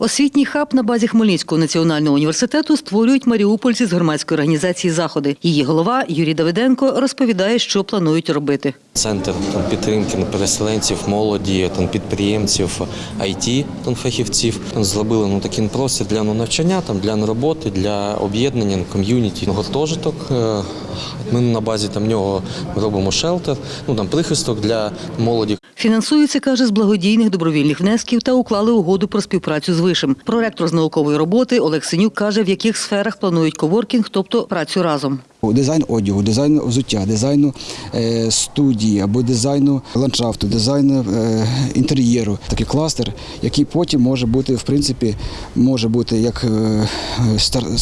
Освітній хаб на базі Хмельницького національного університету створюють маріупольці з громадської організації заходи. Її голова Юрій Давиденко розповідає, що планують робити. Центр там, підтримки переселенців, молоді, там, підприємців, IT там, фахівців. Там, зробили ну, такий простір для ну, навчання, там, для роботи, для об'єднання, ком'юніті. Ну, Гуртожиток. е, Ми на базі там, нього робимо шелтер, ну, там, прихисток для молоді. Фінансується, каже, з благодійних добровільних внесків та уклали угоду про співпрацю з вишем. Проректор з наукової роботи Олег Синюк каже, в яких сферах планують коворкінг, тобто працю разом. Дизайн одягу, дизайн взуття, дизайну е, студії або дизайну ландшафту, дизайну е, інтер'єру. Такий кластер, який потім може бути, в принципі, може бути як е,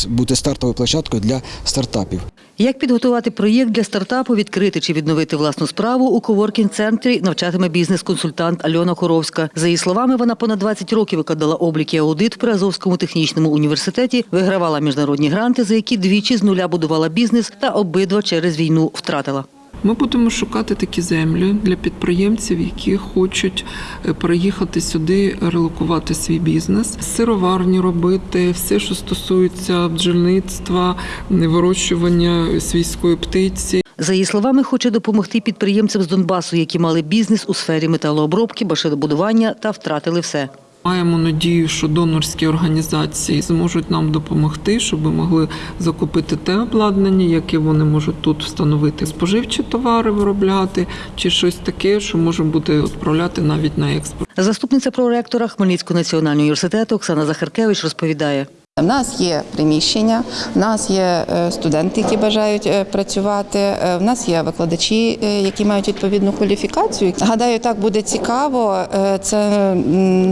бути стартовою площадкою для стартапів. Як підготувати проєкт для стартапу, відкрити чи відновити власну справу у коворкінг-центрі навчатиме бізнес-консультант Альона Коровська. За її словами, вона понад 20 років викладала облік і аудит при Азовському технічному університеті, вигравала міжнародні гранти, за які двічі з нуля будувала бізнес та обидва через війну втратила. Ми будемо шукати такі землі для підприємців, які хочуть е, переїхати сюди, релокувати свій бізнес, сироварні робити, все, що стосується бджільництва, вирощування свійської птиці. За її словами, хоче допомогти підприємцям з Донбасу, які мали бізнес у сфері металообробки, машинобудування та втратили все. Маємо надію, що донорські організації зможуть нам допомогти, щоб ми могли закупити те обладнання, яке вони можуть тут встановити, споживчі товари виробляти, чи щось таке, що може бути відправляти навіть на експорт. Заступниця проректора Хмельницького національного університету Оксана Захаркевич розповідає. В нас є приміщення, в нас є е, студенти, які бажають е, працювати. е, В нас є викладачі, е, які мають відповідну кваліфікацію. Гадаю, так буде цікаво. Е, Це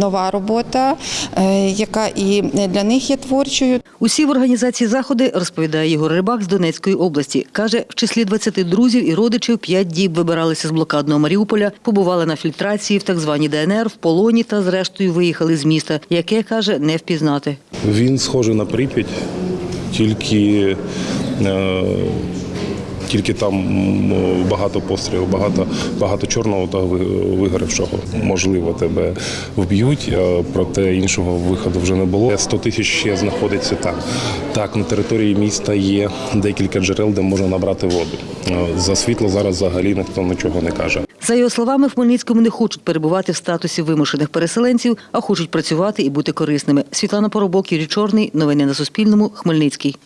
нова робота, е, яка і для них є творчою. Усі в організації заходи, розповідає Ігор Рибак з Донецької області. Каже, в числі 20 друзів і родичів п'ять діб вибиралися з блокадного Маріуполя, побували на фільтрації в так званій ДНР, в полоні та зрештою виїхали з міста, яке, каже, не впізнати. Він схожий на Прип'ять, тільки, е, тільки там багато пострілів, багато, багато чорного та вигоревшого. Можливо, тебе вб'ють, проте іншого виходу вже не було. 100 тисяч ще знаходиться там. Так, на території міста є декілька джерел, де можна набрати воду. Е, За світло зараз взагалі ніхто нічого не каже. За його словами, в Хмельницькому не хочуть перебувати в статусі вимушених переселенців, а хочуть працювати і бути корисними. Світлана Поробок, Юрій Чорний. Новини на Суспільному. Хмельницький.